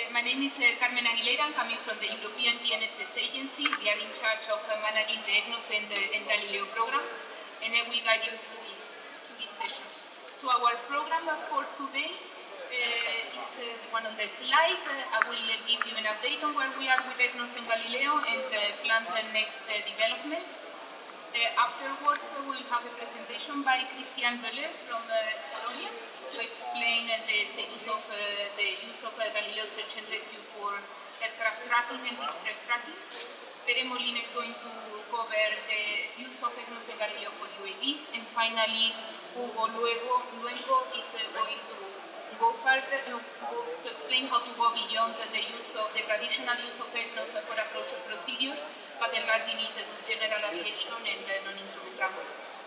Uh, my name is uh, Carmen Aguilera. I'm coming from the European GNSS Agency. We are in charge of uh, managing the EGNOS and, uh, and Galileo programs, and I will guide you through this, through this session. So our program for today is the one on the slide. I will give you an update on where we are with EGNOS and Galileo and plan the next developments. Afterwards, we'll have a presentation by Christian Böller from Polonia to explain uh, the status of uh, the use of uh, Galileo search and rescue for aircraft tracking and distress tracking. Pere Molina is going to cover the use of EGNOS and Galileo for UAVs. And finally, Hugo Luego, Luego is uh, going to go further, uh, go to explain how to go beyond the use of the traditional use of EGNOS for approach procedures, but enlarging it to general aviation and uh, non-instrument travelers.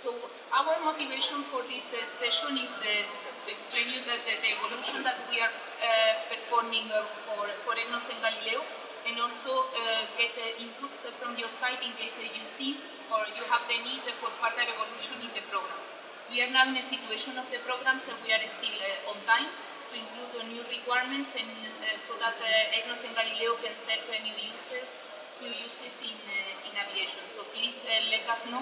So our motivation for this uh, session is uh, to explain you that the, the evolution that we are uh, performing uh, for, for EGNOS and Galileo and also uh, get inputs from your side in case you see or you have the need for further evolution in the programs. We are now in a situation of the programs and we are still on time to include new requirements and so that EGNOS and Galileo can serve new users new uses in, in aviation. So please let us know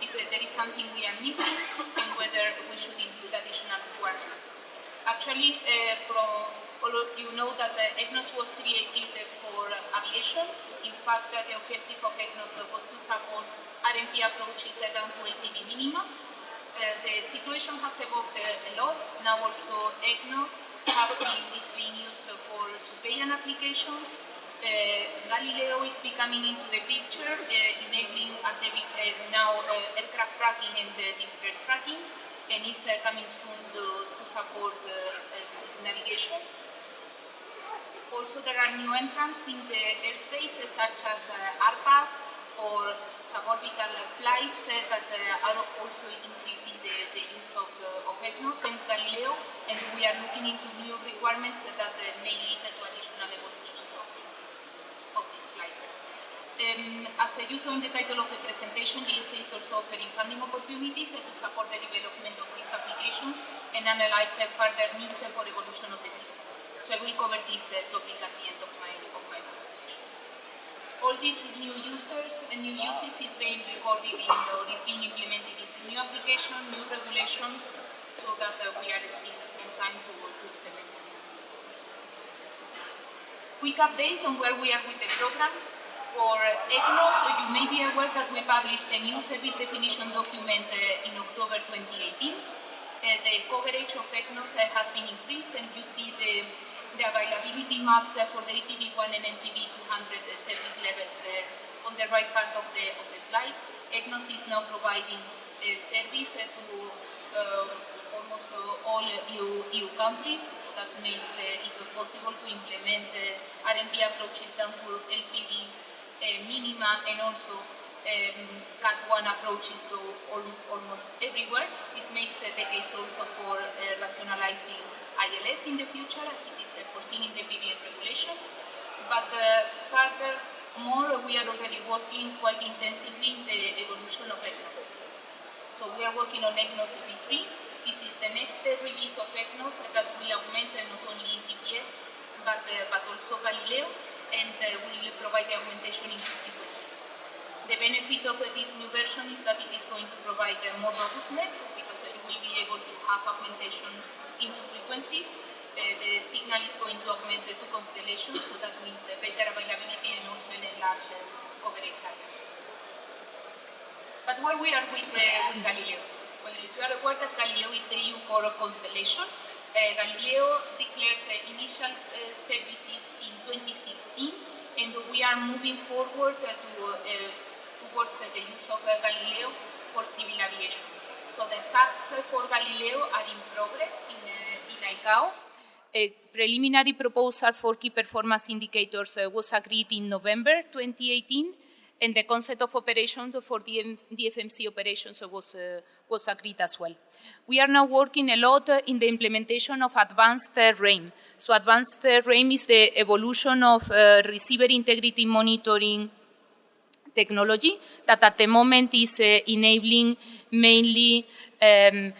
if uh, there is something we are missing and whether we should include additional requirements. Actually, from all of you know that uh, EGNOS was created for aviation. In fact, the objective of EGNOS was to support RNP approaches that down to LPV minima. Uh, the situation has evolved a lot. Now also EGNOS has been, is being used for surveillance applications, uh, Eh, Galileo is becoming into the picture, eh, uh, enabling at the, uh, now aircraft tracking and distress tracking, and is coming soon to, to support navigation. Also, there are new entrants in the airspace, such as RPAS or suborbital flights that are also increasing the, the use of, of EGNOS and Galileo, and we are looking into new requirements that may lead to additional evolutions of. Um, as you saw in the title of the presentation, GSA is also offering funding opportunities to support the development of these applications and analyze further needs for evolution of the systems. So I will cover this uh, topic at the end of my, of my presentation. All these new users and new uses is being recorded in or is being implemented into new applications, new regulations, so that uh, we are still on time to, to implement these. quick update on where we are with the programs. For EGNOS, you may be aware that we published a new service definition document uh, in October 2018. Uh, the coverage of uh, has been increased and you see the, the availability maps for the APV1 and LPV200 service levels on the right part of the, of the slide. EGNOS is now providing a service to almost all EU, EU countries, so that makes uh, it possible to implement uh, RNP approaches down to LPV uh, minima and also um, CAT1 approaches to all, almost everywhere. This makes the case also for rationalizing ILS in the future, as it is foreseen in the PBN regulation. But further more we are already working quite intensively in the evolution of EGNOS. So we are working on EGNOS V3, this is the next release of EGNOS that will augment not only GPS but, uh, but also Galileo and uh, will provide the augmentation into frequencies. The benefit of this new version is that it is going to provide uh, more robustness because it will be able to have augmentation into frequencies. the signal is going to augment the two constellations, so that means better availability and also an enlarged coverage area. But where we are with, with Galileo? Well, you are aware that Galileo is the EU core constellation. Uh, Galileo declared the initial uh, services in 2016 and we are moving forward uh, to, uh, towards uh, the use of uh, Galileo for civil aviation. So the SARPs for Galileo are in progress in, in ICAO. A preliminary proposal for key performance indicators was agreed in November 2018 and the concept of operations for the DFMC operations was, uh, was agreed as well. We are now working a lot in the implementation of advanced uh, RAIM. So advanced uh, RAIM is the evolution of uh, receiver integrity monitoring technology that at the moment is uh, enabling mainly um,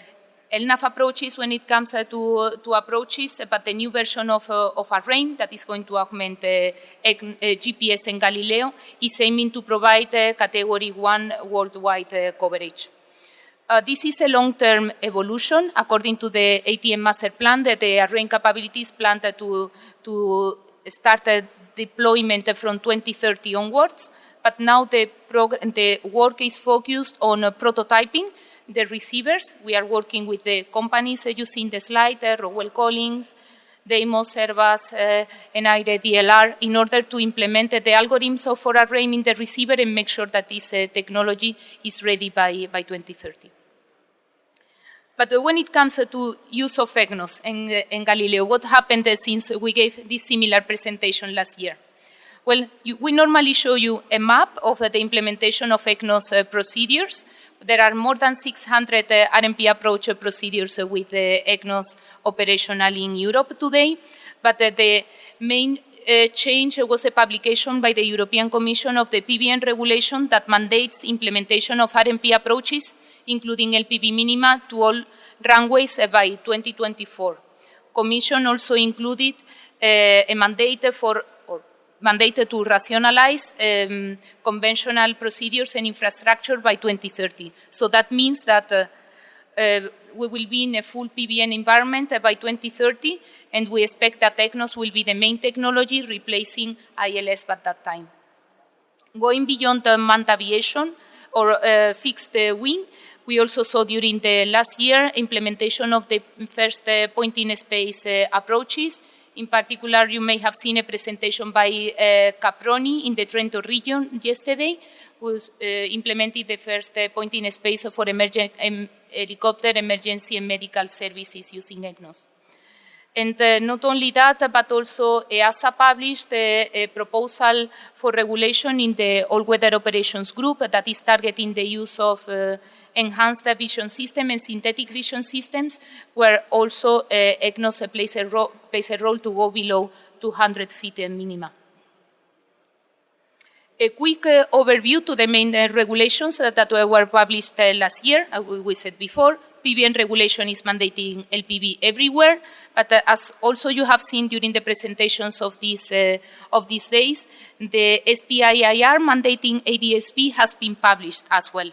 LNAV approaches when it comes uh, to, to approaches, but the new version of, uh, of ARAIM that is going to augment uh, GPS and Galileo is aiming to provide category one worldwide coverage. Uh, this is a long-term evolution. According to the ATM master plan, that the ARAIM capabilities planned to, to start deployment from 2030 onwards, but now the, the work is focused on uh, prototyping the receivers. We are working with the companies uh, using the slide, uh, Rockwell Collins, Deimos, Airbus, uh, and DLR in order to implement the algorithms of for in the receiver and make sure that this uh, technology is ready by, by 2030. But when it comes to use of EGNOS and, and Galileo, what happened since we gave this similar presentation last year? Well, you, we normally show you a map of the implementation of EGNOS procedures. There are more than 600 uh, RNP approach procedures with the EGNOS operational in Europe today, but the main uh, change was the publication by the European Commission of the PBN regulation that mandates implementation of RNP approaches including LPV minima to all runways by 2024. Commission also included uh, a mandate for mandated to rationalize um, conventional procedures and infrastructure by 2030. So that means that uh, uh, we will be in a full PBN environment by 2030, and we expect that EGNOS will be the main technology replacing ILS at that time. Going beyond the manned aviation or uh, fixed wing, we also saw during the last year implementation of the first uh, point-in-space uh, approaches. In particular, you may have seen a presentation by uh, Caproni in the Trento region yesterday, who uh, implemented the first uh, point-in-space for emergent, um, helicopter emergency and medical services using EGNOS. And not only that, but also EASA published a, a, proposal for regulation in the all-weather operations group that is targeting the use of uh, enhanced vision system and synthetic vision systems, where also EGNOS plays a, plays a role to go below 200 feet minima. A quick uh, overview to the main uh, regulations that were published uh, last year, as we said before, PBN regulation is mandating LPV everywhere, but uh, as also you have seen during the presentations of these, uh, of these days, the SPIIR mandating ADSB has been published as well.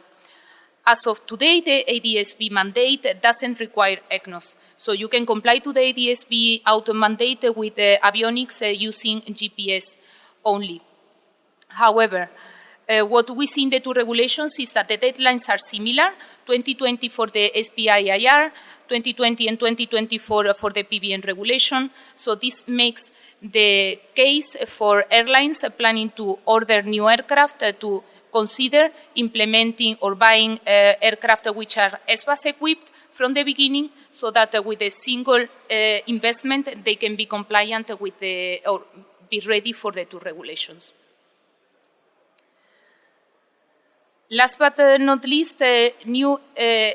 As of today, the ADSB mandate doesn't require EGNOS, so you can comply to the ADSB auto mandate with the avionics uh, using GPS only. However, uh, what we see in the two regulations is that the deadlines are similar, 2020 for the SPIIR, 2020 and 2024 for the PBN regulation. So this makes the case for airlines planning to order new aircraft uh, to consider implementing or buying uh, aircraft which are SBAS equipped from the beginning so that uh, with a single uh, investment they can be compliant with the, or be ready for the two regulations. Last but uh, not least, uh, new uh,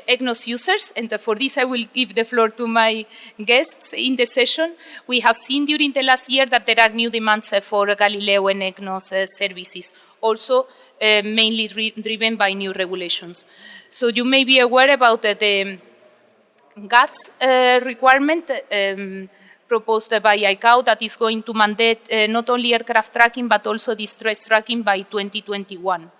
EGNOS users, and for this I will give the floor to my guests in the session. We have seen during the last year that there are new demands uh, for Galileo and EGNOS uh, services, also uh, mainly driven by new regulations. So you may be aware about the GADSS requirement um, proposed by ICAO that is going to mandate not only aircraft tracking but also distress tracking by 2021.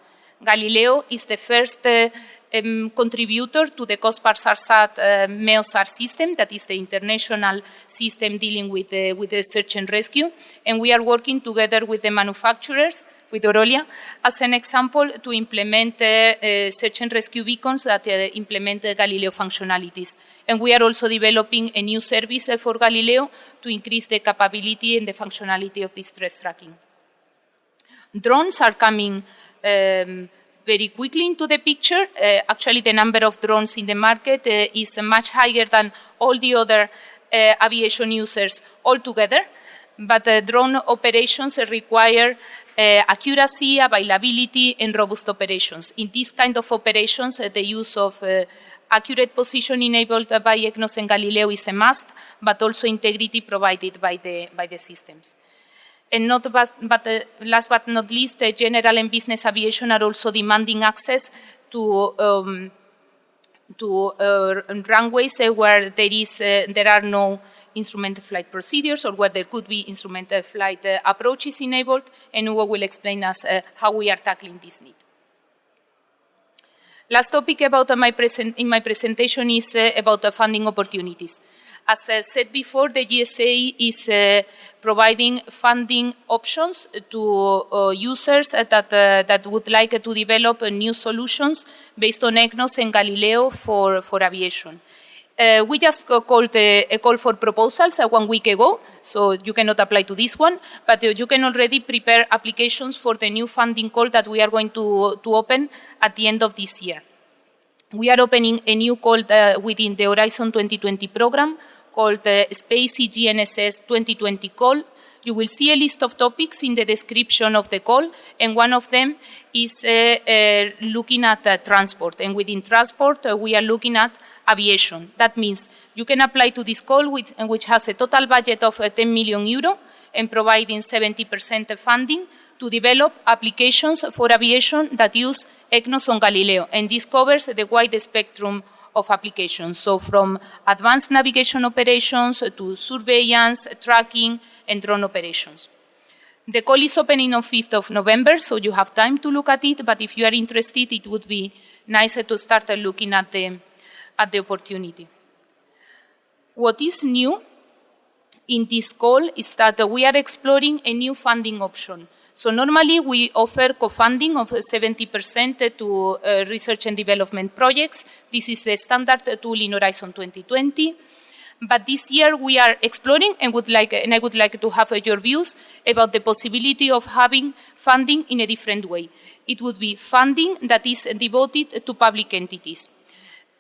Galileo is the first uh, um, contributor to the COSPAS-SARSAT uh, MEOSAR system, that is the international system dealing with the, with the search and rescue. And we are working together with the manufacturers, with Orolia, as an example, to implement uh, uh, search and rescue beacons that uh, implement Galileo functionalities. And we are also developing a new service uh, for Galileo to increase the capability and the functionality of distress tracking. Drones are coming um, very quickly into the picture. Uh, actually, the number of drones in the market uh, is much higher than all the other uh, aviation users altogether. But drone operations require uh, accuracy, availability, and robust operations. In these kind of operations, uh, the use of uh, accurate position enabled by EGNOS and Galileo is a must, but also integrity provided by the, by the systems. And not but, but uh, last but not least, uh, general and business aviation are also demanding access to um, to uh, runways uh, where there is there are no instrumented flight procedures or where there could be instrumented flight approaches enabled, and Hugo will explain us how we are tackling this need. Last topic about my present, in my presentation is about the funding opportunities. As I said before, the GSA is uh, providing funding options to uh, users that, uh, that would like to develop new solutions based on EGNOS and Galileo for, for aviation. Uh, we just called a, a, call for proposals uh, one week ago, so you cannot apply to this one, but uh, you can already prepare applications for the new funding call that we are going to, to open at the end of this year. We are opening a new call within the Horizon 2020 program called the SPACE GNSS 2020 call. You will see a list of topics in the description of the call, and one of them is uh, uh, looking at uh, transport. And within transport, we are looking at aviation. That means you can apply to this call, with, which has a total budget of uh, 10 million euro and providing 70% funding to develop applications for aviation that use EGNOS on Galileo. And this covers the wide spectrum of applications. So from advanced navigation operations to surveillance, tracking, and drone operations. The call is opening on 5th of November, so you have time to look at it, but if you are interested, it would be nicer to start looking at the, at the opportunity. What is new in this call is that we are exploring a new funding option. So normally we offer co-funding of 70% to uh, research and development projects. This is the standard tool in Horizon 2020. But this year we are exploring and would like, and I would like to have your views about the possibility of having funding in a different way. It would be funding that is devoted to public entities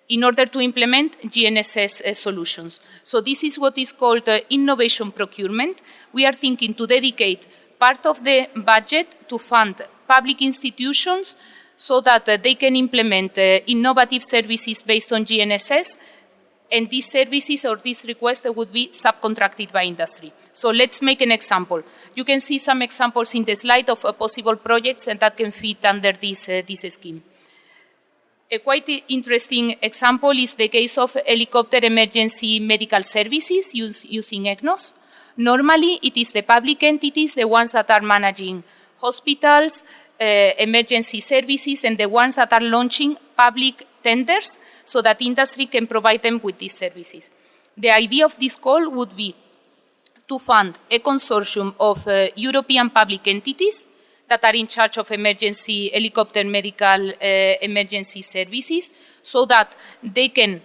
in order to implement GNSS uh, solutions. So this is what is called uh, innovation procurement. We are thinking to dedicate part of the budget to fund public institutions so that uh, they can implement uh, innovative services based on GNSS and these services or these requests would be subcontracted by industry. So let's make an example. You can see some examples in the slide of uh, possible projects and that can fit under this, uh, this scheme. A quite interesting example is the case of helicopter emergency medical services use, using EGNOS. Normally, it is the public entities, the ones that are managing hospitals, uh, emergency services, and the ones that are launching public tenders so that industry can provide them with these services. The idea of this call would be to fund a consortium of uh, European public entities that are in charge of emergency helicopter medical uh, emergency services so that they can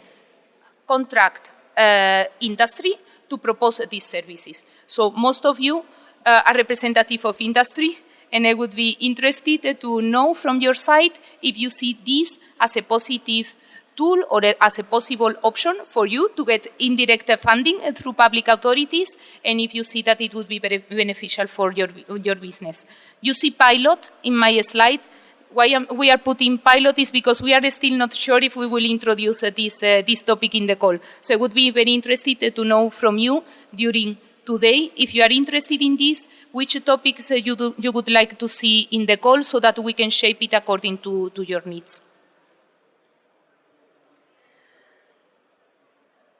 contract uh, industry to propose these services. So most of you uh, are representative of industry, and I would be interested to know from your side if you see this as a positive tool or as a possible option for you to get indirect funding through public authorities and if you see that it would be very beneficial for your, your business. You see pilot in my slide why we are putting pilot is because we are still not sure if we will introduce uh, this, uh, this topic in the call. So I would be very interested to know from you during today, if you are interested in this, which topics uh, you, do, you would like to see in the call so that we can shape it according to, to your needs.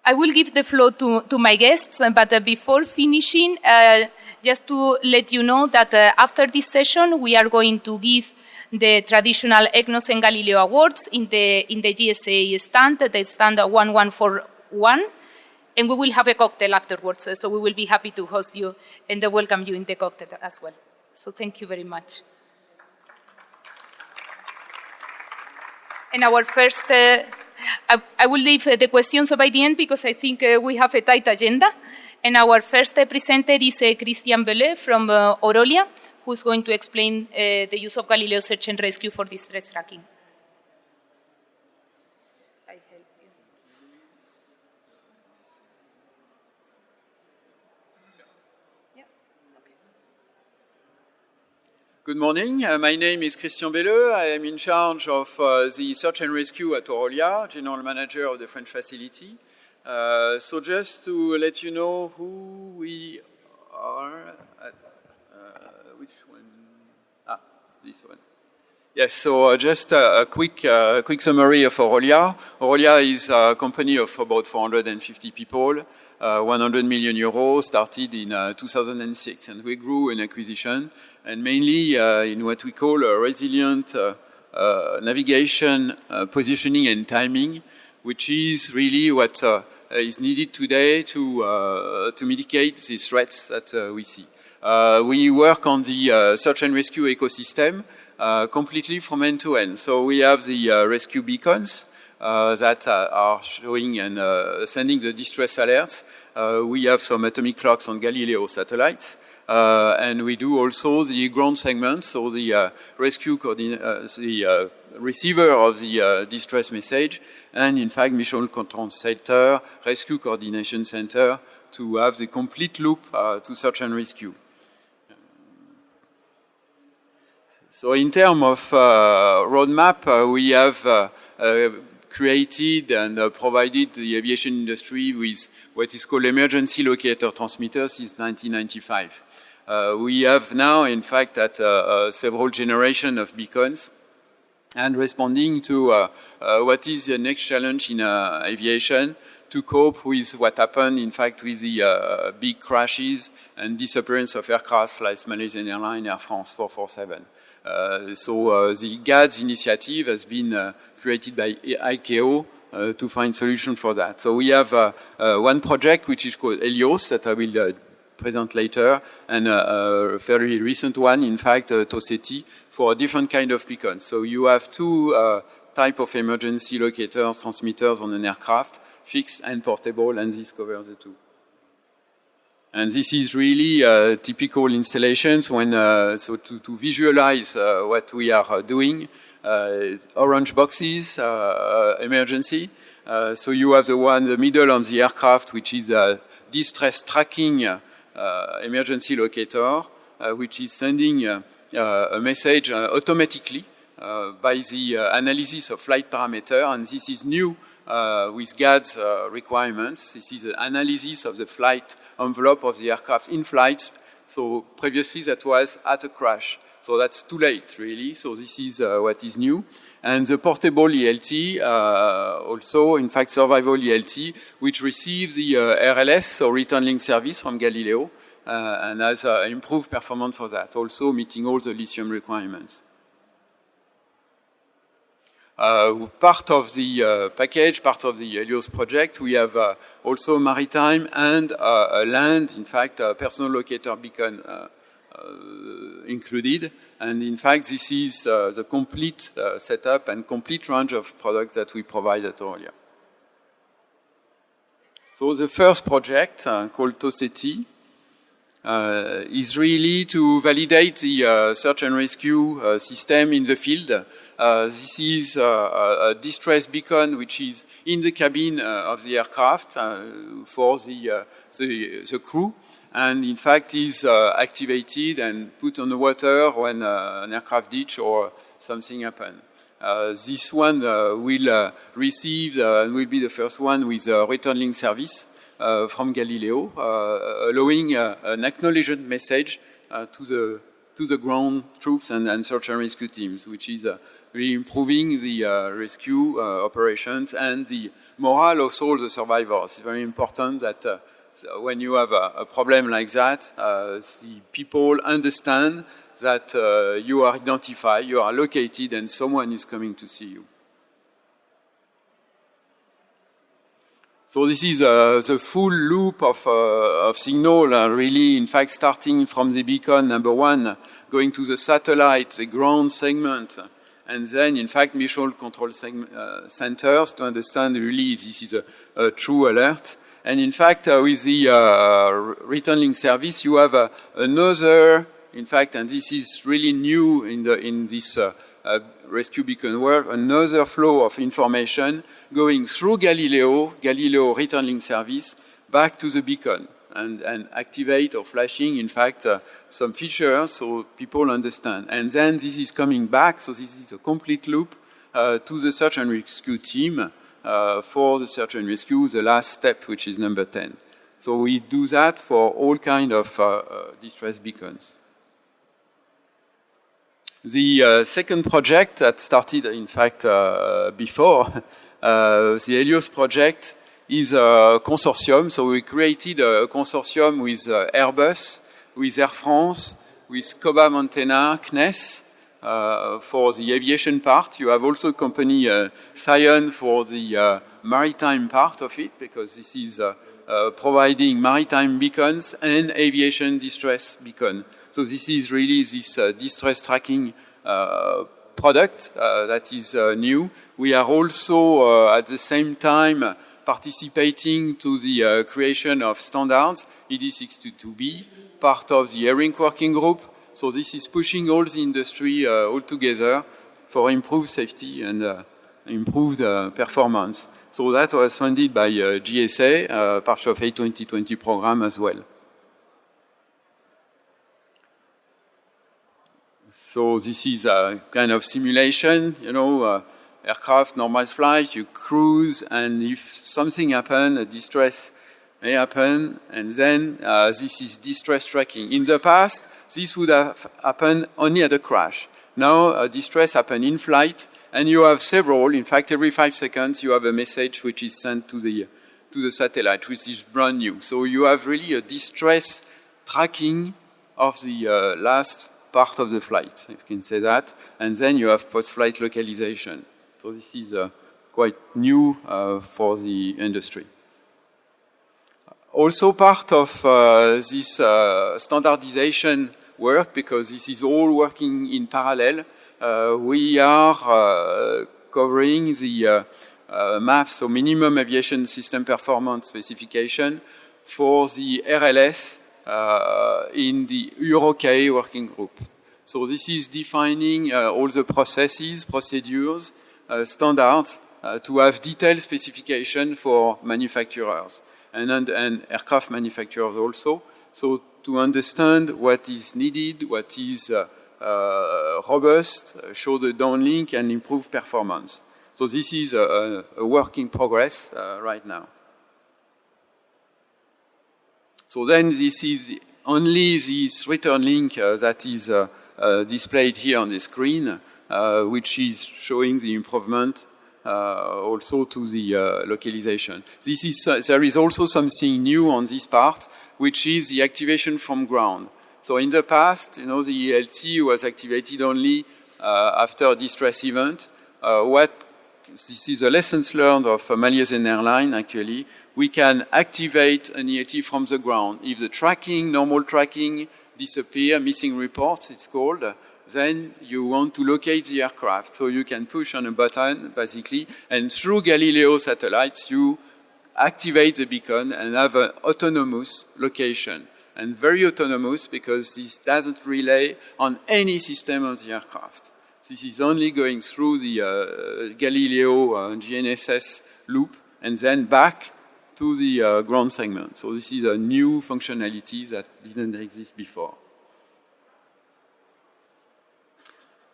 I will give the floor to, to my guests, but uh, before finishing, uh, just to let you know that uh, after this session, we are going to give the traditional EGNOS and Galileo Awards in the, in the GSA stand, the stand 1141, and we will have a cocktail afterwards, so we will be happy to host you and welcome you in the cocktail as well. So thank you very much. And our first, uh, I, I, will leave the questions by the end because I think uh, we have a tight agenda. And our first uh, presenter is uh, Christian Belleux from uh, Orolia who's going to explain uh, the use of Galileo Search and Rescue for distress tracking. Good morning. Uh, my name is Christian Belleux. I am in charge of uh, the search and rescue at Orolia, general manager of the French facility. Uh, so just to let you know who we are, this one. Yes, so uh, just a, quick, uh, quick summary of Orolia. Orolia is a company of about 450 people, uh, 100 million euros, started in uh, 2006, and we grew in acquisition, and mainly uh, in what we call a resilient navigation, positioning, and timing, which is really what is needed today to, to mitigate these threats that we see. Uh, we work on the uh, search and rescue ecosystem, uh, completely from end to end. So we have the uh, rescue beacons uh, that uh, are showing and sending the distress alerts. we have some atomic clocks on Galileo satellites. and we do also the ground segment, so the rescue the receiver of the distress message, and in fact Mission Control Center, Rescue Coordination Center, to have the complete loop uh, to search and rescue. So in terms of uh, roadmap, uh, we have uh, created and provided the aviation industry with what is called emergency locator transmitters since 1995. we have now, in fact, at several generations of beacons and responding to uh, uh, what is the next challenge in uh, aviation to cope with what happened, in fact, with the big crashes and disappearance of aircraft like Malaysian Airlines, Air France 447. Uh, so uh, the GADSS initiative has been uh, created by ICAO uh, to find solution for that. So we have uh, uh, one project which is called Helios that I will present later, and a very recent one, in fact, Toseti, for a different kind of beacon. So you have two type of emergency locators, transmitters on an aircraft, fixed and portable, and this covers the two. And this is really uh, typical installations when, uh, so to, to visualize uh, what we are uh, doing, uh, orange boxes, emergency. so you have the one the middle on the aircraft, which is a distress tracking emergency locator, which is sending a message automatically by the analysis of flight parameter, and this is new uh, with GADSS uh, requirements. This is an analysis of the flight envelope of the aircraft in flight. So previously that was at a crash. So that's too late, really. So this is uh, what is new. And the portable ELT, uh, also, in fact, survival ELT, which receives the uh, RLS, so return link service from Galileo, uh, and has improved performance for that, also meeting all the lithium requirements. Uh, part of the uh, package, part of the Helios project, we have uh, also maritime and land, in fact, personal locator beacon included. And in fact, this is the complete setup and complete range of products that we provide at Orolia. So the first project, uh, called Toseti, uh, is really to validate the uh, search and rescue system in the field uh, Uh, this is uh, a distress beacon which is in the cabin uh, of the aircraft uh, for the, uh, the, the, crew and in fact is activated and put on the water when an aircraft ditch or something happens. Uh, this one uh, will uh, receive and will be the first one with a return link service from Galileo, allowing an acknowledgement message to the to the ground troops and, and search and rescue teams, which is really improving the uh, rescue uh, operations and the morale of all the survivors. It's very important that uh, when you have a, a problem like that, the people understand that you are identified, you are located, and someone is coming to see you. So this is uh, the full loop of, uh, of signal, uh, really, in fact, starting from the beacon number one, going to the satellite, the ground segment, and then, in fact, mission control uh, centers to understand really if this is a, a true alert. And in fact, uh, with the uh, return link service, you have uh, another, in fact, and this is really new in, the, in this uh, uh, rescue beacon world, another flow of information going through Galileo, Galileo return link service, back to the beacon and, and activate or flashing, in fact, uh, some features so people understand. And then this is coming back, so this is a complete loop uh, to the search and rescue team uh, for the search and rescue, the last step, which is number 10. So we do that for all kind of uh, uh, distress beacons. The uh, second project that started, in fact, before, the Helios project is a consortium. So we created a consortium with uh, Airbus, with Air France, with Coba Montena, CNES, uh, for the aviation part. You have also company uh, Sion for the uh, maritime part of it, because this is uh, uh, providing maritime beacons and aviation distress beacon. So this is really this distress tracking product that is new. We are also at the same time participating to the creation of standards, ED622B, part of the ARINC working group. So this is pushing all the industry uh, all together for improved safety and uh, improved uh, performance. So that was funded by GSA, part of a 2020 program as well. So this is a kind of simulation, you know, uh, aircraft, normal flight, you cruise, and if something happens, a distress may happen, and then uh, this is distress tracking. In the past, this would have happened only at a crash. Now, uh, distress happen in flight, and you have several. In fact, every five seconds, you have a message which is sent to the to the satellite, which is brand new. So you have really a distress tracking of the uh, last part of the flight, if you can say that, and then you have post-flight localization. So this is uh, quite new uh, for the industry. Also part of uh, this uh, standardization work, because this is all working in parallel, uh, we are uh, covering the uh, uh, MAF, so Minimum Aviation System Performance Specification, for the RLS in the EUROCAE working group. So this is defining all the processes, procedures, standards to have detailed specification for manufacturers and, and aircraft manufacturers also. So to understand what is needed, what is uh, uh, robust, uh, show the downlink and improve performance. So this is a, a work in progress uh, right now. So then this is only this return link uh, that is uh, displayed here on the screen, which is showing the improvement uh, also to the uh, localization. This is, uh, there is also something new on this part, which is the activation from ground. So in the past, you know, the ELT was activated only after a distress event. what this is a lessons learned of uh, Malaysian Airline actually. We can activate an ELT from the ground. If the tracking, normal tracking disappear, missing reports it's called, then you want to locate the aircraft. So you can push on a button, basically, and through Galileo satellites, you activate the beacon and have an autonomous location. And very autonomous because this doesn't relay on any system of the aircraft. This is only going through the uh, Galileo uh, GNSS loop and then back to the uh, ground segment. So this is a new functionality that didn't exist before.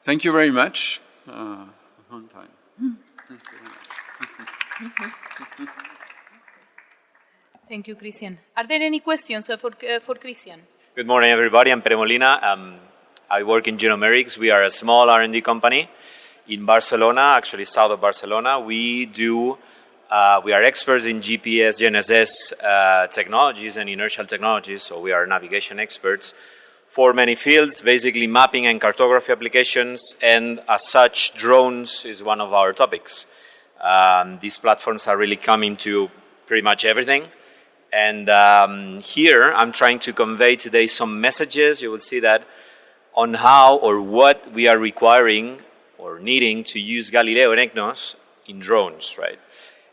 Thank you very much. Uh, on time. Thank you, Christian. Are there any questions for, uh, for Christian? Good morning, everybody. I'm Pere Molina. Um, I work in GeoNumerics. We are a small R&D company in Barcelona, actually south of Barcelona. We do, uh, we are experts in GPS, GNSS uh, technologies and inertial technologies, so we are navigation experts for many fields, basically mapping and cartography applications, and as such, drones is one of our topics. Um, these platforms are really coming to pretty much everything. And um, here, I'm trying to convey today some messages, you will see that, on how or what we are requiring or needing to use Galileo and EGNOS in drones, right?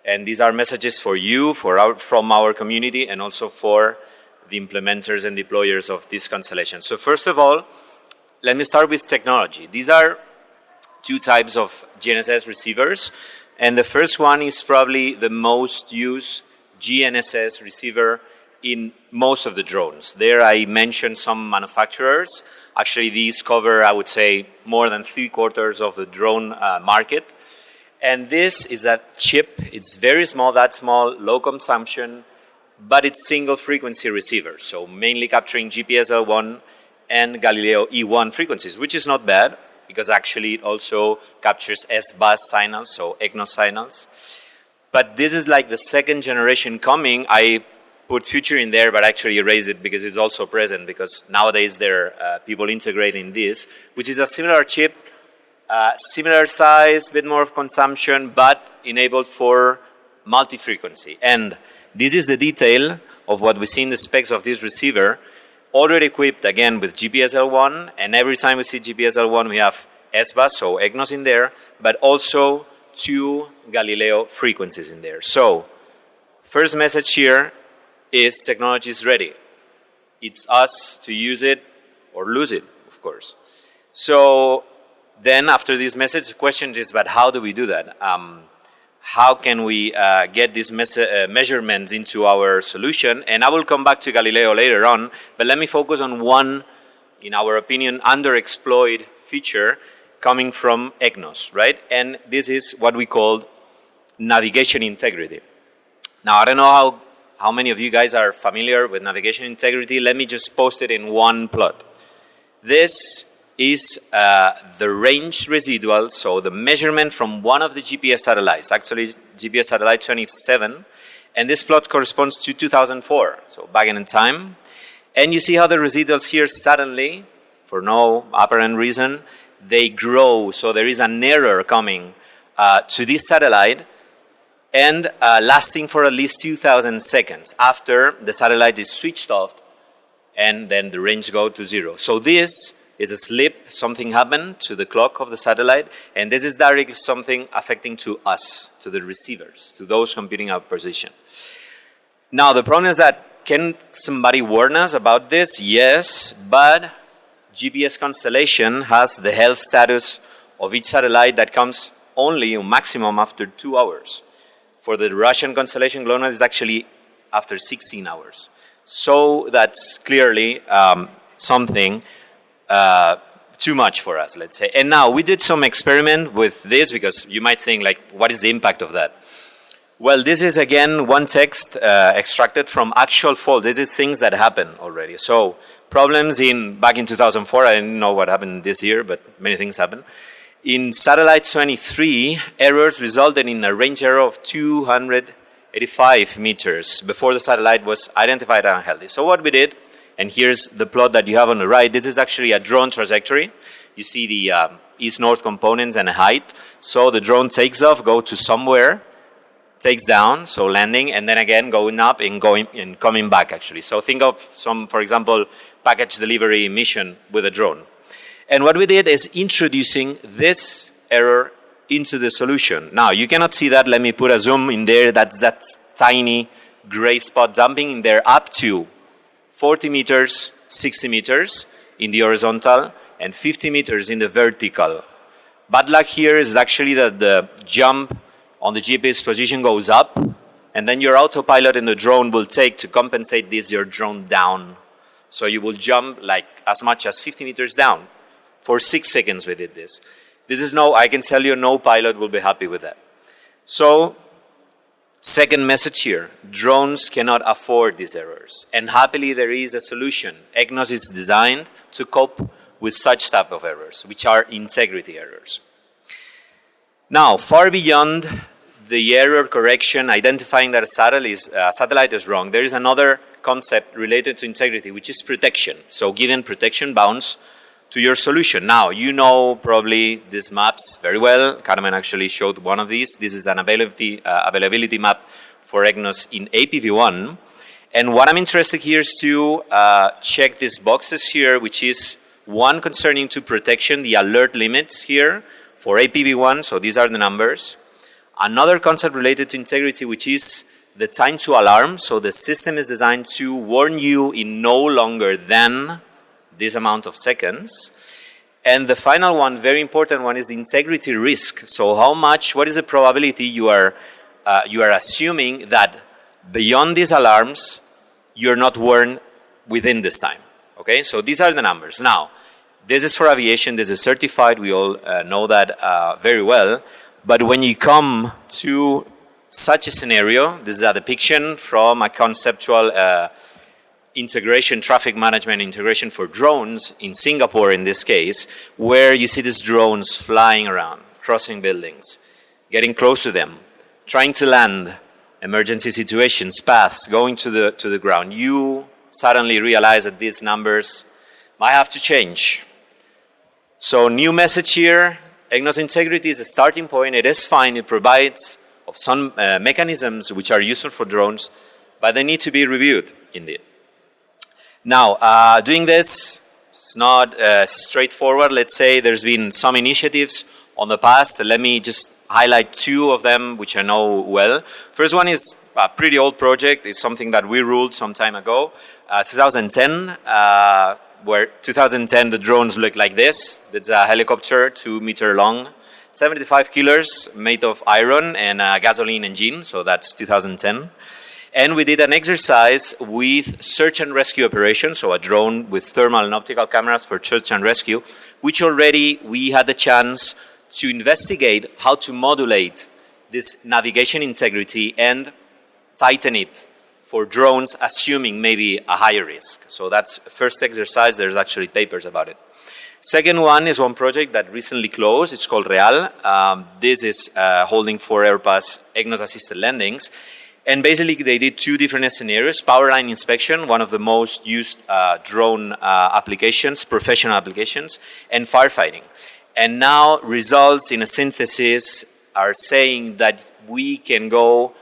And these are messages for you, for our, from our community, and also for the implementers and deployers of this constellation. So first of all, let me start with technology. These are two types of GNSS receivers. And the first one is probably the most used GNSS receiver in most of the drones. There I mentioned some manufacturers. Actually, these cover, I would say, more than three quarters of the drone uh, market. And this is a chip. It's very small, that small, low consumption, but it's single frequency receiver, so mainly capturing GPS L1 and Galileo E1 frequencies, which is not bad. because actually it also captures SBAS signals, so EGNOS signals. But this is like the second generation coming. I put future in there, but actually erased it because it's also present because nowadays there are uh, people integrating this, which is a similar chip, uh, similar size, bit more of consumption, but enabled for multi-frequency. And this is the detail of what we see in the specs of this receiver, already equipped again with GPS L1, and every time we see GPS L1, we have SBAS, so EGNOS in there, but also two Galileo frequencies in there. So, first message here is technology is ready. It's us to use it or lose it, of course. So then after this message, the question is, but how do we do that? Um, how can we uh, get these uh, measurements into our solution? And I will come back to Galileo later on, but let me focus on one, in our opinion, underexploited feature coming from EGNOS, right? And this is what we call navigation integrity. Now, I don't know how how many of you guys are familiar with navigation integrity? Let me just post it in one plot. This is uh, the range residual, so the measurement from one of the GPS satellites, actually GPS satellite 27, and this plot corresponds to 2004, so back in time. And you see how the residuals here suddenly, for no apparent reason, they grow, so there is an error coming uh, to this satellite and uh, lasting for at least 2,000 seconds after the satellite is switched off and then the range go to zero. So this is a slip, something happened to the clock of the satellite, and this is directly something affecting to us, to the receivers, to those computing our position. Now the problem is that can somebody warn us about this? Yes, but GPS constellation has the health status of each satellite that comes only maximum after two hours. For the Russian constellation GLONASS is actually after 16 hours. So that's clearly um, something uh, too much for us, let's say. And now we did some experiment with this because you might think like, what is the impact of that? Well, this is again one text uh, extracted from actual faults. This is things that happen already. So problems in back in 2004. I didn't know what happened this year, but many things happen. In satellite 23, errors resulted in a range error of 285 meters before the satellite was identified unhealthy. So what we did, and here's the plot that you have on the right, this is actually a drone trajectory. You see the um, east-north components and height. So the drone takes off, go to somewhere, takes down, so landing, and then again going up and going and coming back actually. So think of some, for example, package delivery mission with a drone. And what we did is introducing this error into the solution. Now, you cannot see that. Let me put a zoom in there. That's that tiny gray spot jumping in there up to 40 meters, 60 meters in the horizontal, and 50 meters in the vertical. Bad luck here is actually that the jump on the GPS position goes up, and then your autopilot in the drone will take to compensate this your drone down. So you will jump like as much as 50 meters down. For six seconds we did this. This is no, I can tell you no pilot will be happy with that. So, second message here, drones cannot afford these errors. And happily there is a solution. EGNOS is designed to cope with such type of errors, which are integrity errors. Now, far beyond the error correction, identifying that a satellite is, uh, satellite is wrong, there is another concept related to integrity, which is protection. So given protection bounds, to your solution. Now, you know probably these maps very well. Carmen actually showed one of these. This is an availability, uh, availability map for EGNOS in APV1. And what I'm interested here is to uh, check these boxes here, which is one concerning to protection, the alert limits here for APV1, so these are the numbers. Another concept related to integrity, which is the time to alarm. So the system is designed to warn you in no longer than this amount of seconds. And the final one, very important one, is the integrity risk. So how much, what is the probability you are, uh, you are assuming that beyond these alarms, you're not warned within this time. Okay, so these are the numbers. Now, this is for aviation, this is certified, we all uh, know that uh, very well. But when you come to such a scenario, this is a depiction from a conceptual uh, integration, traffic management integration for drones in Singapore in this case, where you see these drones flying around, crossing buildings, getting close to them, trying to land, emergency situations, paths, going to the, to the ground. You suddenly realize that these numbers might have to change. So new message here, EGNOS integrity is a starting point. It is fine. It provides of some uh, mechanisms which are useful for drones, but they need to be reviewed indeed. Now, uh, doing this, it's not uh, straightforward. Let's say there's been some initiatives on the past. Let me just highlight two of them, which I know well. First one is a pretty old project. It's something that we ruled some time ago. Uh, 2010, uh, where 2010 the drones look like this. It's a helicopter, two meter long, 75 kilos, made of iron and a gasoline engine. So that's 2010. And we did an exercise with search and rescue operations, so a drone with thermal and optical cameras for search and rescue, which already we had the chance to investigate how to modulate this navigation integrity and tighten it for drones assuming maybe a higher risk. So that's first exercise, there's actually papers about it. Second one is one project that recently closed, it's called Real. Um, this is uh, holding for RPAS EGNOS assisted landings. And basically, they did two different scenarios power line inspection, one of the most used uh, drone uh, applications, professional applications, and firefighting. And now, results in a synthesis are saying that we can go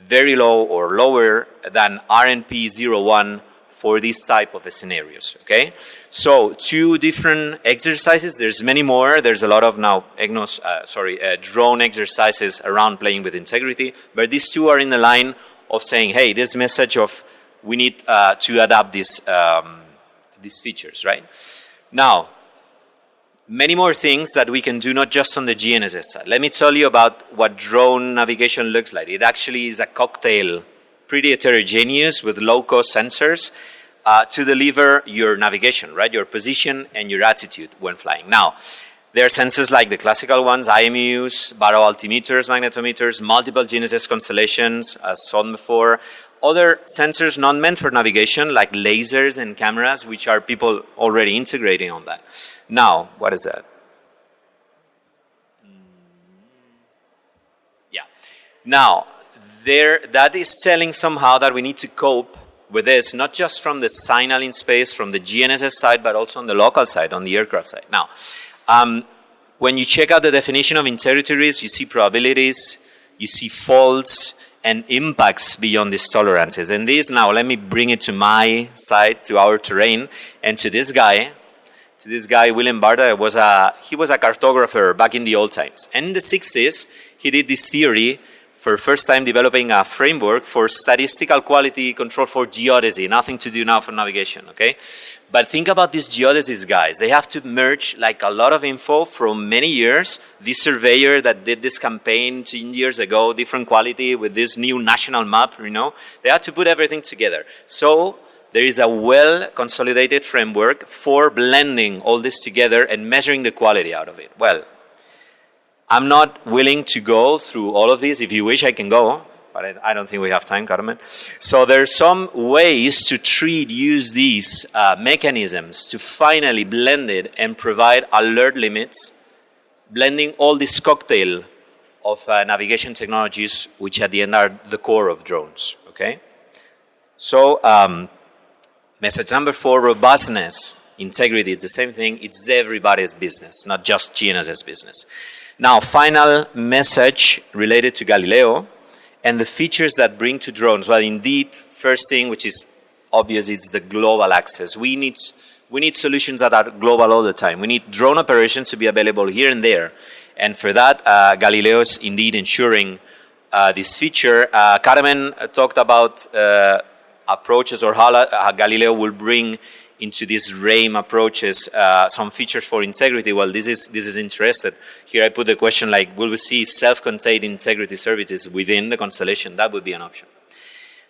very low or lower than RNP 01 for these type of scenarios, okay? So two different exercises, there's many more, there's a lot of now EGNOS, uh, sorry, uh, drone exercises around playing with integrity, but these two are in the line of saying, hey, this message of we need uh, to adapt these, um, these features, right? Now, many more things that we can do not just on the GNSS side. Let me tell you about what drone navigation looks like. It actually is a cocktail pretty heterogeneous with low-cost sensors uh, to deliver your navigation, right? Your position and your attitude when flying. Now, there are sensors like the classical ones, IMUs, baro altimeters, magnetometers, multiple GNSS constellations, as shown before. Other sensors not meant for navigation, like lasers and cameras, which are people already integrating on that. Now, what is that? Yeah. Now, there, that is telling somehow that we need to cope with this, not just from the signal in space, from the GNSS side, but also on the local side, on the aircraft side. Now, um, when you check out the definition of integrity risk, you see probabilities, you see faults, and impacts beyond these tolerances. And this, now let me bring it to my side, to our terrain, and to this guy, to this guy, William Baarda, was a, he was a cartographer back in the old times. And in the 60s, he did this theory for first time developing a framework for statistical quality control for geodesy, nothing to do now for navigation, okay? But think about these geodesists guys. They have to merge like a lot of info from many years. This surveyor that did this campaign 10 years ago, different quality with this new national map, you know, they have to put everything together. So there is a well consolidated framework for blending all this together and measuring the quality out of it. Well, I'm not willing to go through all of these. If you wish, I can go, but I, don't think we have time, Carmen. So there's some ways to treat, use these uh, mechanisms to finally blend it and provide alert limits, blending all this cocktail of uh, navigation technologies, which at the end are the core of drones, okay? So, um, message number four, robustness, integrity, it's the same thing. It's everybody's business, not just GNSS business. Now, final message related to Galileo and the features that bring to drones. Well, indeed, first thing, which is obvious, is the global access. We need, we need solutions that are global all the time. We need drone operations to be available here and there. And for that, uh, Galileo is indeed ensuring uh, this feature. Uh, Carmen talked about uh, approaches or how uh, Galileo will bring into these RAIM approaches uh, some features for integrity. Well, this is this is interested. Here I put the question like, will we see self-contained integrity services within the constellation? That would be an option.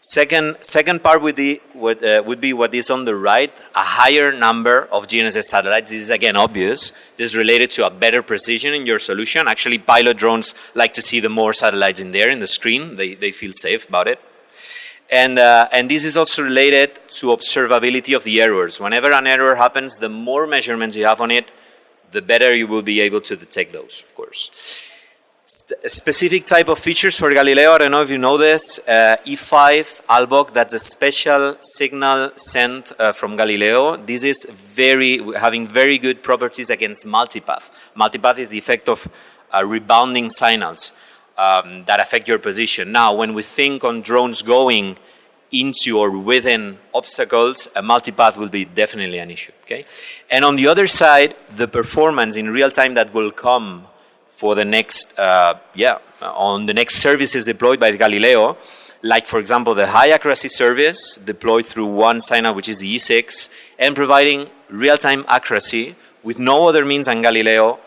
Second, second part would be, would, uh, would be what is on the right, a higher number of GNSS satellites. This is again obvious. This is related to a better precision in your solution. Actually, pilot drones like to see the more satellites in there in the screen. They, they feel safe about it. And, uh, and this is also related to observability of the errors. Whenever an error happens, the more measurements you have on it, the better you will be able to detect those, of course. St specific type of features for Galileo, I don't know if you know this, uh, E5 AltBOC, that's a special signal sent uh, from Galileo. This is very, having very good properties against multipath. Multipath is the effect of uh, rebounding signals um, that affect your position. Now, when we think on drones going into or within obstacles, a multipath will be definitely an issue, okay? And on the other side, the performance in real time that will come for the next, uh, yeah, on the next services deployed by Galileo, like for example the high accuracy service deployed through one signal, which is the E6, and providing real-time accuracy with no other means than Galileo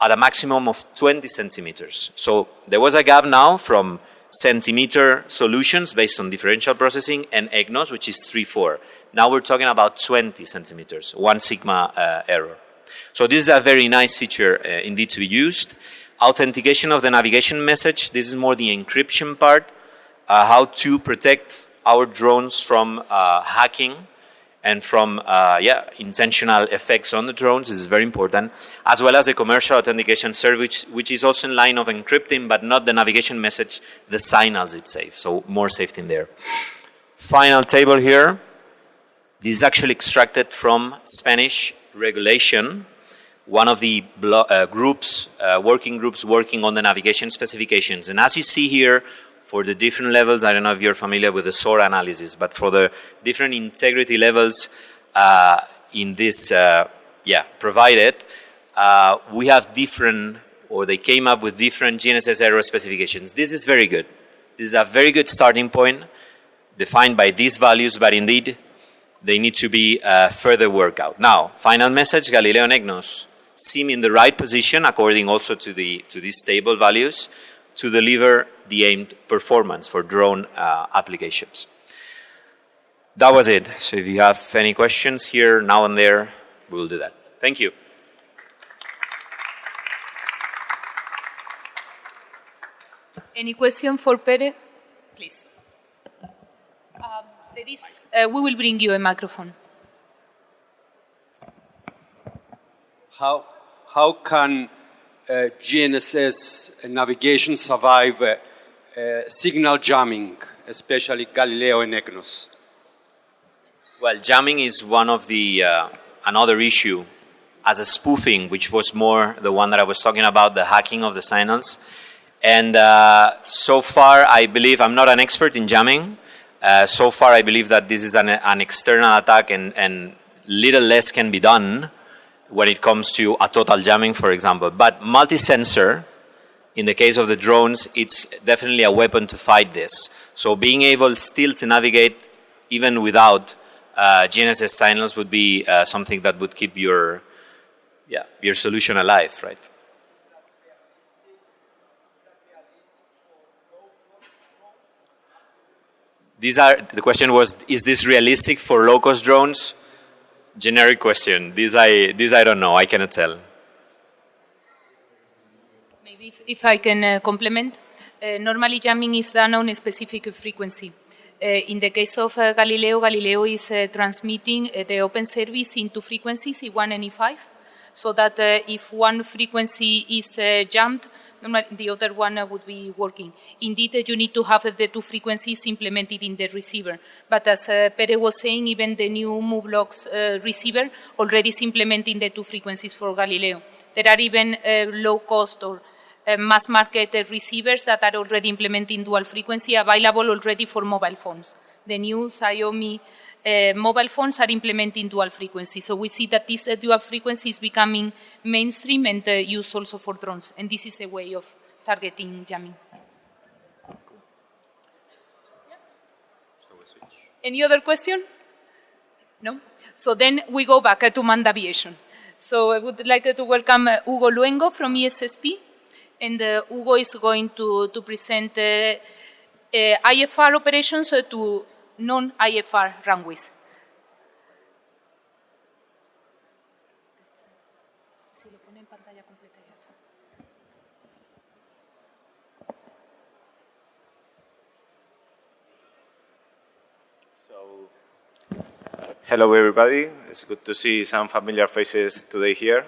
at a maximum of 20 centimeters. So there was a gap now from centimeter solutions based on differential processing and EGNOS, which is 3-4. Now we're talking about 20 centimeters, one sigma uh, error. So this is a very nice feature uh, indeed to be used. Authentication of the navigation message. This is more the encryption part. Uh, how to protect our drones from uh, hacking and from uh, yeah intentional effects on the drones. This is very important, as well as the commercial authentication service, which is also in line of encrypting, but not the navigation message, the signals itself. So more safety in there. Final table here. This is actually extracted from Spanish regulation one of the uh, groups, uh, working groups working on the navigation specifications. And as you see here, for the different levels, I don't know if you're familiar with the SORA analysis, but for the different integrity levels uh, in this, uh, yeah, provided, uh, we have different, or they came up with different GNSS error specifications. This is very good. This is a very good starting point defined by these values, but indeed, they need to be uh, further worked out. Now, final message, Galileo and EGNOS seem in the right position, according also to, the, to these stable values, to deliver the aimed performance for drone uh, applications. That was it. So if you have any questions here, now and there, we will do that. Thank you. Any question for Pere? Please. Um, there is, uh, we will bring you a microphone. How, how can uh, GNSS navigation survive uh, uh, signal jamming, especially Galileo and EGNOS? Well, jamming is one of the, uh, another issue as a spoofing, which was more the one that I was talking about, the hacking of the signals. And uh, so far, I believe, I'm not an expert in jamming. Uh, so far, I believe that this is an, an external attack and, and little less can be done when it comes to a total jamming, for example. But multi-sensor, in the case of the drones, it's definitely a weapon to fight this. So being able still to navigate even without uh, GNSS signals would be uh, something that would keep your, yeah, your solution alive, right? These are, the question was, is this realistic for low-cost drones? Generic question. This I, this I don't know. I cannot tell. If, if I can uh, complement. Uh, normally jamming is done on a specific frequency. Uh, in the case of Galileo, Galileo is transmitting the open service into frequencies E1 and E5, so that if one frequency is jammed, the other one would be working. Indeed, you need to have the two frequencies implemented in the receiver. But as uh, Pere was saying, even the new u-blox uh, receiver already is implementing the two frequencies for Galileo. There are even uh, low cost or uh, mass market uh, receivers that are already implementing dual frequency available already for mobile phones. The new Xiaomi uh, mobile phones are implementing dual frequency. So we see that this uh, dual frequency is becoming mainstream and used also for drones. And this is a way of targeting jamming. Any other question? No? So then we go back to manned aviation. So I would like to welcome Hugo Luengo from ESSP and uh, Hugo is going to, to present uh, uh, IFR operations to non-IFR runways. Hello, everybody. It's good to see some familiar faces today here.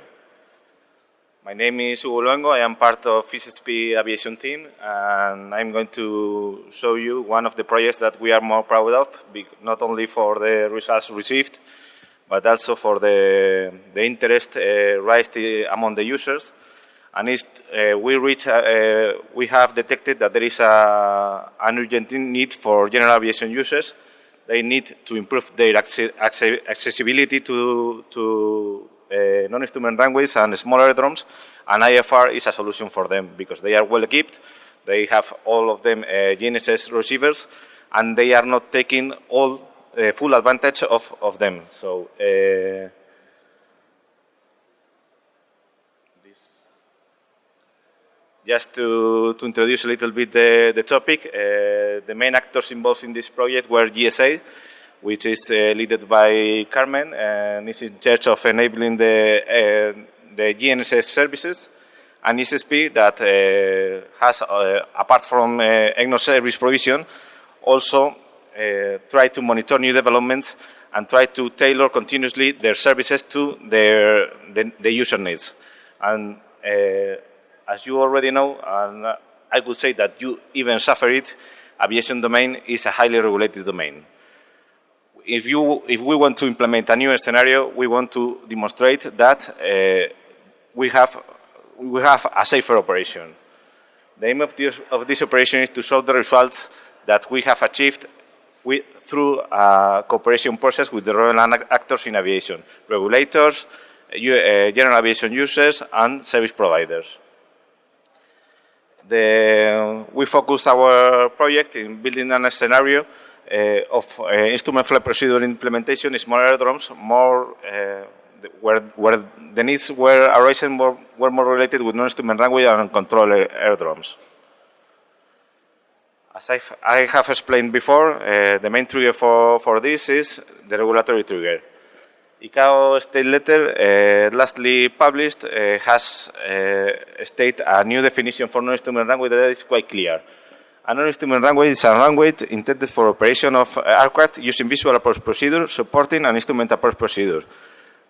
My name is Hugo Luengo. I am part of ESSP aviation team and I'm going to show you one of the projects that we are more proud of, not only for the results received, but also for the, the interest uh, raised among the users. And uh, we, reach, uh, we have detected that there is a, an urgent need for general aviation users. They need to improve their accessibility to, to uh, non-instrument runways and small aerodromes, and IFR is a solution for them because they are well equipped, they have all of them uh, GNSS receivers, and they are not taking all uh, full advantage of, of them. So uh, just to, to, introduce a little bit the, the topic, the main actors involved in this project were GSA, which is uh, led by Carmen and is in charge of enabling the, uh, the GNSS services, and ESSP that uh, has, apart from EGNOS service provision, also try to monitor new developments and try to tailor continuously their services to their the, the user needs. And uh, as you already know, and I would say that you even suffer it, aviation domain is a highly regulated domain if, you, if we want to implement a new scenario, we want to demonstrate that uh, we, have, we have a safer operation. The aim of this, of this operation is to show the results that we have achieved with, through a cooperation process with the relevant actors in aviation, regulators, uh, general aviation users, and service providers. The, we focus our project in building a scenario of uh, instrument flight procedure implementation is more aerodromes, more uh, where, where the needs were arising more, were more related with non-instrument runway and control aerodromes. As I've, I have explained before, uh, the main trigger for, for this is the regulatory trigger. ICAO state letter, uh, lastly published, uh, has stated a new definition for non-instrument runway that is quite clear. A non-instrument runway is a runway intended for operation of aircraft using visual approach procedure supporting an instrument approach procedure.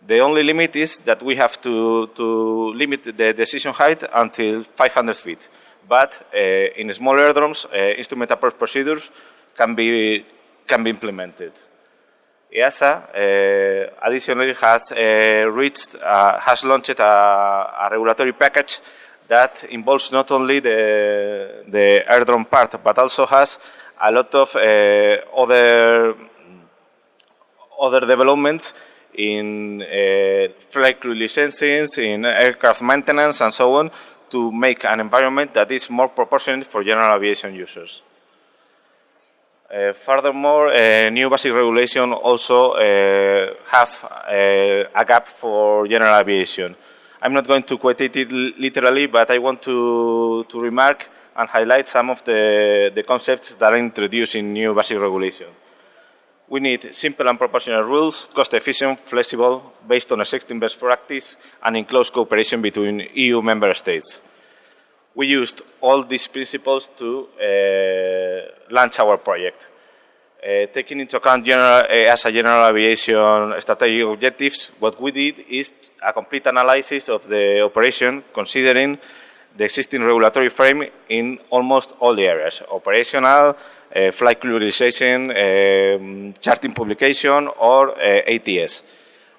The only limit is that we have to, to limit the decision height until 500 feet. But uh, in small aerodromes, uh, instrument approach procedures can be, can be implemented. EASA uh, additionally has uh, reached, uh, has launched a, a regulatory package that involves not only the, the airdrome part, but also has a lot of uh, other, other developments in uh, flight crew in aircraft maintenance, and so on, to make an environment that is more proportionate for general aviation users. Uh, furthermore, uh, new basic regulation also uh, have uh, a gap for general aviation. I'm not going to quote it literally, but I want to, to remark and highlight some of the, the concepts that are introduced in new basic regulation. We need simple and proportional rules, cost-efficient, flexible, based on existing best practice, and in close cooperation between EU member states. We used all these principles to uh, launch our project. Uh, taking into account general, uh, as a general aviation strategic objectives, what we did is a complete analysis of the operation considering the existing regulatory frame in almost all the areas, operational, uh, flight utilization, um, charting publication, or ATS.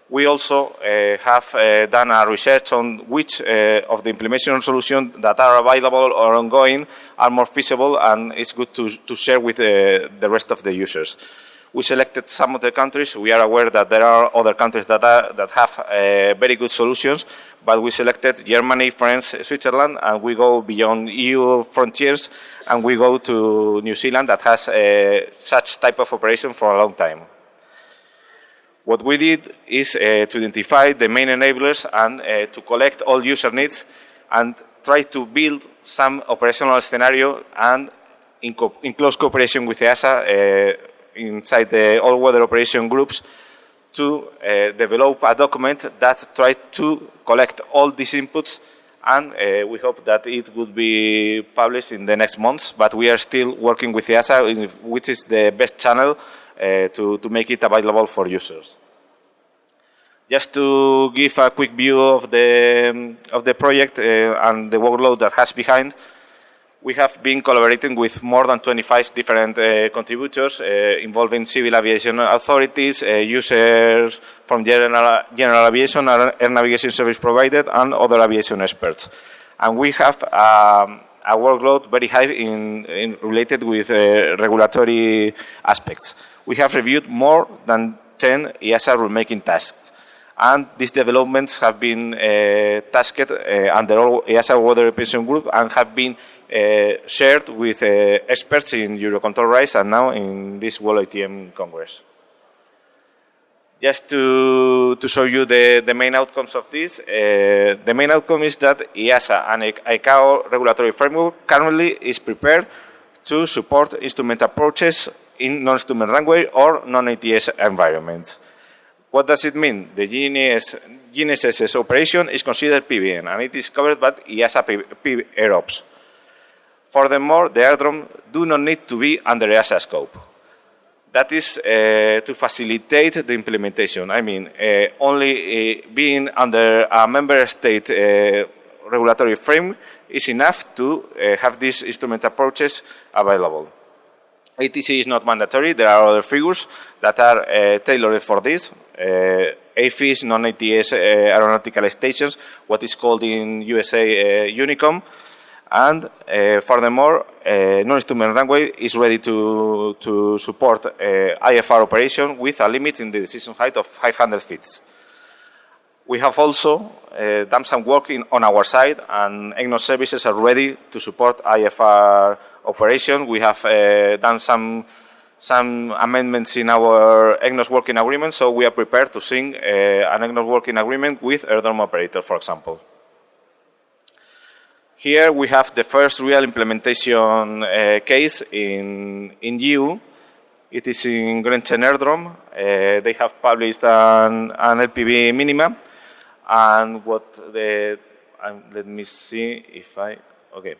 We also uh, have uh, done a research on which uh, of the implementation solutions that are available or ongoing are more feasible and it's good to, to share with uh, the rest of the users. We selected some of the countries. We are aware that there are other countries that, are, that have uh, very good solutions, but we selected Germany, France, Switzerland, and we go beyond EU frontiers, and we go to New Zealand that has uh, such type of operation for a long time. What we did is uh, to identify the main enablers and uh, to collect all user needs and try to build some operational scenario and in, in close cooperation with EASA uh, inside the all-weather operation groups to uh, develop a document that tries to collect all these inputs and uh, we hope that it would be published in the next months, but we are still working with EASA, which is the best channel to, to make it available for users. Just to give a quick view of the, of the project uh, and the workload that has behind, we have been collaborating with more than 25 different uh, contributors uh, involving civil aviation authorities, uh, users from general, general aviation, air navigation service provided, and other aviation experts. And we have um, a workload very high in, in related with uh, regulatory aspects. We have reviewed more than 10 EASA rulemaking tasks and these developments have been uh, tasked uh, under all EASA Weather Operation Group and have been uh, shared with uh, experts in Eurocontrol RISE and now in this World ATM Congress. Just to, to show you the, the main outcomes of this, uh, the main outcome is that EASA and ICAO regulatory framework currently is prepared to support instrument approaches in non-instrument runway or non-ATS environments. What does it mean? The GNS, GNSS operation is considered PBN and it is covered by EASA P, AirOps. Furthermore, the airdrome do not need to be under EASA scope. That is uh, to facilitate the implementation. I mean, uh, only uh, being under a member state uh, regulatory frame is enough to uh, have these instrument approaches available. ATC is not mandatory. There are other figures that are uh, tailored for this. AFIS, non-ATS aeronautical stations, what is called in USA UNICOM. And uh, furthermore, uh, non-instrument runway is ready to, to support uh, IFR operation with a limit in the decision height of 500 feet. We have also done some work in, on our side and EGNOS services are ready to support IFR operation. We have done some some amendments in our EGNOS working agreement, so we are prepared to sing uh, an EGNOS working agreement with airdrome operator, for example. Here we have the first real implementation uh, case in, in EU. It is in Grenchen. Uh, they have published an, an LPV minima. And what the, um, let me see if I, okay.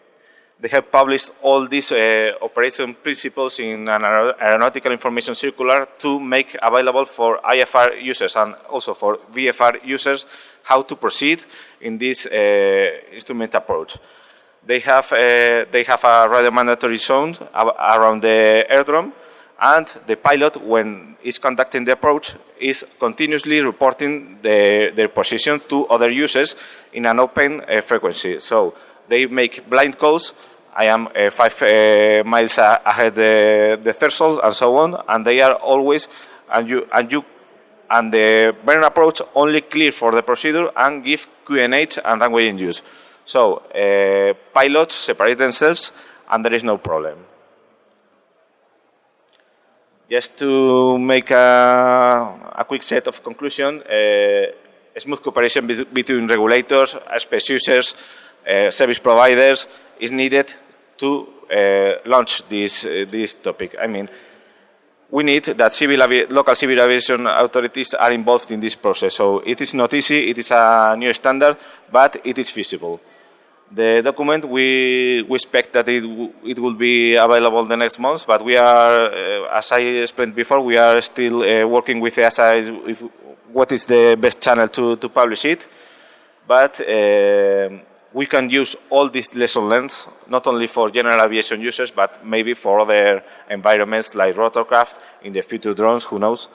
They have published all these uh, operation principles in an aeronautical information circular to make available for IFR users and also for VFR users how to proceed in this uh, instrument approach. They have, uh, they have a radio mandatory zone around the airdrome and the pilot, when is conducting the approach, is continuously reporting the, their position to other users in an open uh, frequency. So they make blind calls. I am uh, five uh, miles ahead the, the threshold and so on, and they are always and you and you and the burn approach only clear for the procedure and give QNH and runway in use. So uh, pilots separate themselves, and there is no problem. Just to make a, a quick set of conclusion, uh, smooth cooperation be between regulators, space users, service providers is needed to uh, launch this, uh, this topic. I mean, we need that civil local civil aviation authorities are involved in this process. So it is not easy, it is a new standard, but it is feasible. The document, we, we expect that it, it will be available the next month, but we are, uh, as I explained before, we are still uh, working with EASA if, what is the best channel to, to publish it. But uh, we can use all these lesson learned, not only for general aviation users, but maybe for other environments like rotorcraft, in the future drones, who knows.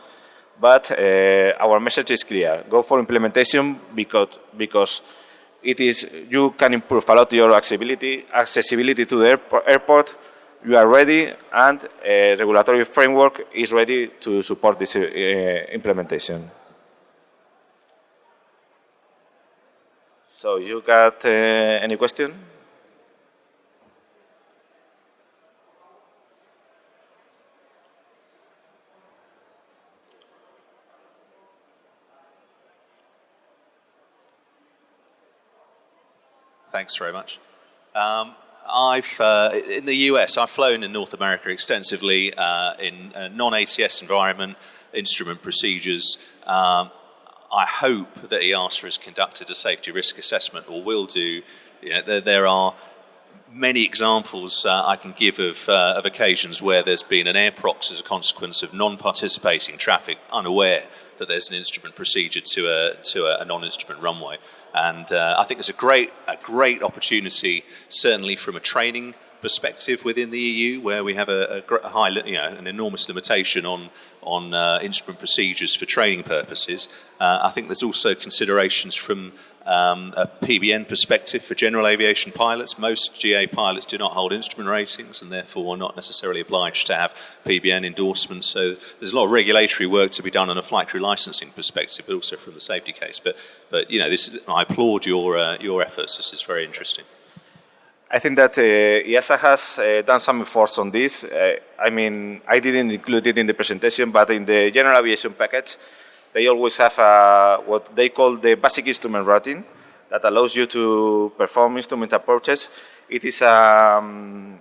But uh, our message is clear. Go for implementation because, because it is, you can improve a lot your accessibility, accessibility to the airport. You are ready and a regulatory framework is ready to support this uh, implementation. So you got uh, any question? Thanks very much. Um, I've uh, in the US. I've flown in North America extensively uh, in non-ATS environment, instrument procedures. Um, I hope that EASA has conducted a safety risk assessment or will do. You know, there, there, are many examples uh, I can give of, uh, of occasions where there's been an airprox as a consequence of non-participating traffic unaware that there's an instrument procedure to a, to a, a non-instrument runway. And uh, I think there's a great, a great opportunity, certainly from a training perspective within the EU, where we have a, a, a high, you know, an enormous limitation on on uh, instrument procedures for training purposes. Uh, I think there's also considerations from um, a PBN perspective for general aviation pilots. Most GA pilots do not hold instrument ratings and therefore are not necessarily obliged to have PBN endorsements. So there's a lot of regulatory work to be done on a flight crew licensing perspective, but also from the safety case. But, but you know, this, I applaud your, uh, your efforts. This is very interesting. I think that uh, EASA has uh, done some efforts on this. Uh, I mean, I didn't include it in the presentation, but in the general aviation package, they always have what they call the basic instrument rating that allows you to perform instrument approaches. It is um,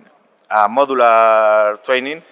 a modular training.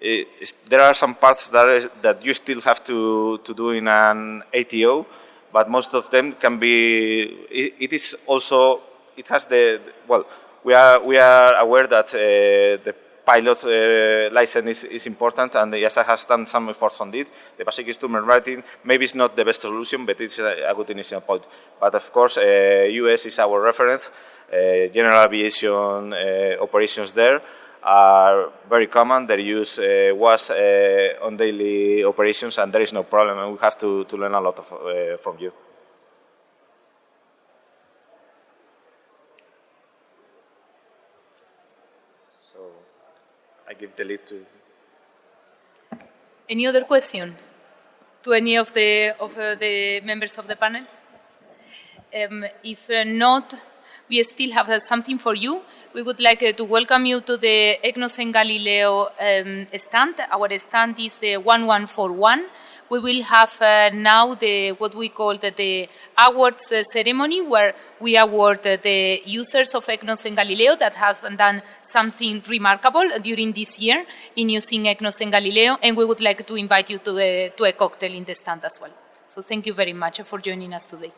It, there are some parts that, is, that you still have to, to do in an ATO, but most of them can be, it, it is also, it has the, well, we are we are aware that uh, the pilot uh, license is, is, important and the EASA has done some efforts on it. The basic instrument rating maybe is not the best solution, but it's a, a good initial point. But of course, US uh, is our reference. Uh, general aviation uh, operations there are very common. Their use was on daily operations and there is no problem and we have to, to learn a lot of, from you. I give the lead to. Any other question to any of the of uh, the members of the panel? Um, if uh, not, we still have uh, something for you. We would like uh, to welcome you to the EGNOS and Galileo um, stand. Our stand is the 1141 we will have uh, now the what we call the, the awards uh, ceremony where we award the users of EGNOS and Galileo that have done something remarkable during this year in using EGNOS and Galileo and we would like to invite you to, to a cocktail in the stand as well. So thank you very much for joining us today.